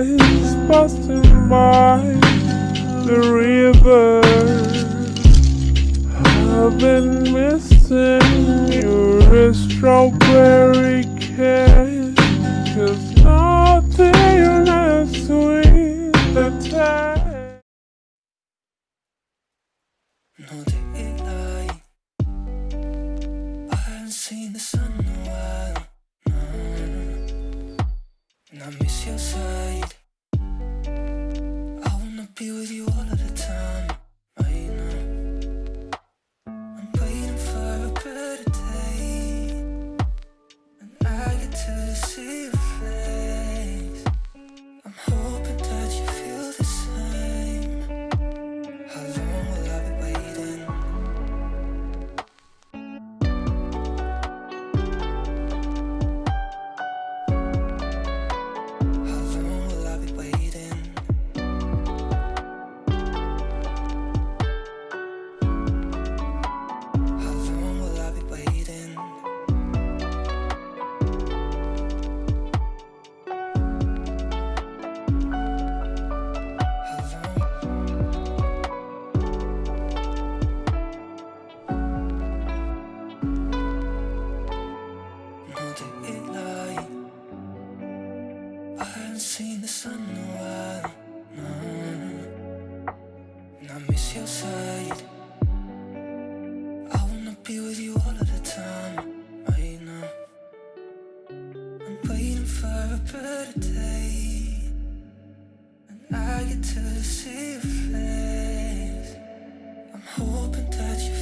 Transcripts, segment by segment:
eyes passing by the river. I've been missing your strawberry cake. Cause nothing as sweet the that. No daylight. I haven't seen the sun in a while. No. And I miss your side. haven't seen the sun in a while. Mm. No. And I miss your side. I wanna be with you all of the time Right now. I'm waiting for a better day. And I get to see your face. I'm hoping that you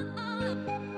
up.